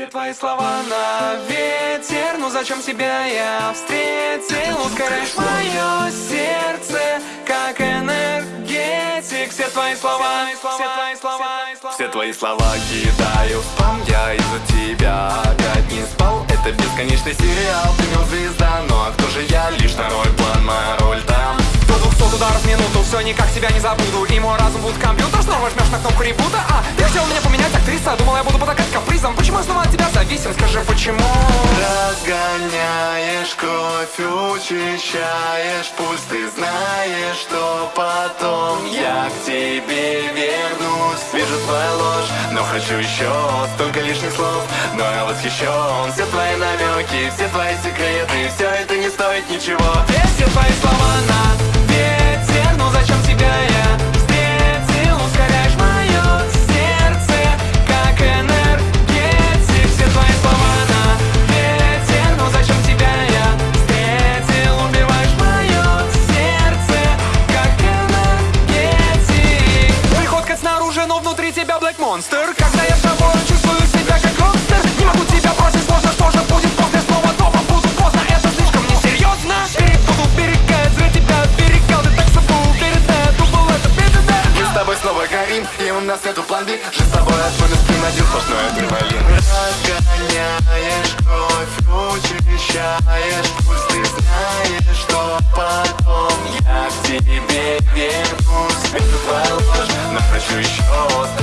Все твои слова на ветер Ну зачем тебя я встретил? Ускоряешь мое сердце Как энергетик. Все твои слова, все твои слова Все твои слова кидаю в спам. Я из-за тебя опять не спал. Это бесконечный сериал Ты мил звезда, ну а кто же я? Лишь второй план, моя роль там. До 200 ударов в минуту Все никак тебя не забуду. И мой разум будет компьютер. Снова жмешь на кнопку ребута. А, я хотел меня поменять актриса. Думал я буду зависим? Скажи, почему? Разгоняешь кровь, учащаешь пульс Ты знаешь, что потом я к тебе вернусь Вижу твою ложь, но хочу еще Столько лишних слов, но я восхищен Все твои намеки, все твои секреты Все это не стоит ничего тебя Black Monster. Когда я с тобой чувствую себя как рокстер Не могу тебя бросить, сложно, что же будет после снова дома Буду поздно, это слишком несерьезно. Буду берегать, зря тебя оберегал Ты так собой уверена, думал это беда Мы с тобой снова горим, и у нас нету план B Жизнь с тобой отводит спин, один сплошной адреналин. Разгоняешь кровь, учащаешь пульс Ты знаешь, что потом я к тебе вернусь. Вижу твою ложь, но хочу еще лишних